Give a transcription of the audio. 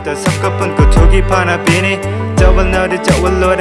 Angku kata sak kapan ko thogi phana pini chawal na de chawal lo